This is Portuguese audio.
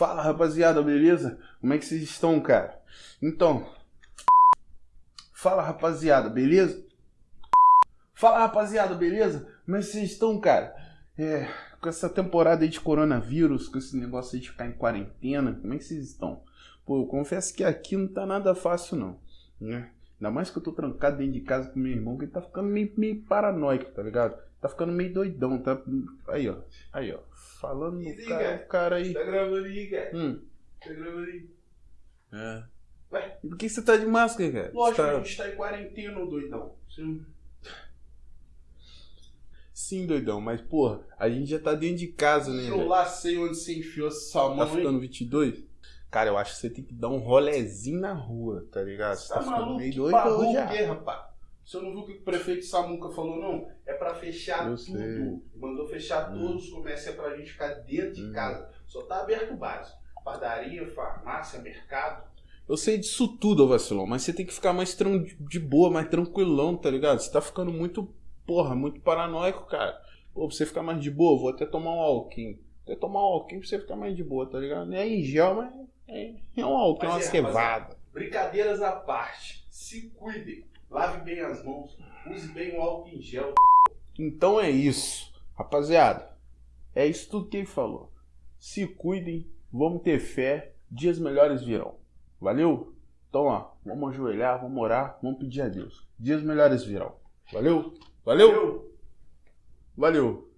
Fala rapaziada, beleza? Como é que vocês estão, cara? Então, fala rapaziada, beleza? Fala rapaziada, beleza? Como é que vocês estão, cara? É, com essa temporada aí de coronavírus, com esse negócio aí de ficar em quarentena, como é que vocês estão? Pô, eu confesso que aqui não tá nada fácil não, né? Ainda mais que eu tô trancado dentro de casa com meu irmão, que ele tá ficando meio, meio paranoico, tá ligado? Tá ficando meio doidão, tá? Aí, ó. Aí, ó. Falando no cara, o cara aí. Tá gravando aí, cara? Hum. Tá gravando aí. É. Ué? E por que você tá de máscara, cara? Lógico, tá- a gente tá em quarentena, doidão. Sim. Sim, doidão, mas porra, a gente já tá dentro de casa, né? Eu lá sei onde você enfiou essa mão, Tá hein? ficando 22? Cara, eu acho que você tem que dar um rolezinho na rua, tá ligado? Você Tá, tá, ficando maluco? meio doido hoje quê, rapaz? Você não viu o que o prefeito Samuca falou, não? É pra fechar Eu tudo. sei. Mandou fechar Hum. todos os comércios, é pra gente ficar dentro de Hum. casa. Só tá aberto o básico. Padaria, farmácia, mercado. Eu sei disso tudo, vacilão, mas você tem que ficar mais de boa, mais tranquilão, tá ligado? Você tá ficando muito, porra, muito paranoico, cara. Pô, pra você ficar mais de boa, vou até tomar um álcool. Até tomar um álcool pra você ficar mais de boa, tá ligado? Não é em gel, mas é, é um é Mas é. Brincadeiras à parte. Se cuidem. Lave bem as mãos. Use bem o álcool em gel. Então é isso, rapaziada. É isso tudo que ele falou. Se cuidem, vamos ter fé, dias melhores virão. Valeu? Então, ó, vamos ajoelhar, vamos orar, vamos pedir a Deus. Dias melhores virão. Valeu? Valeu? Valeu? Valeu.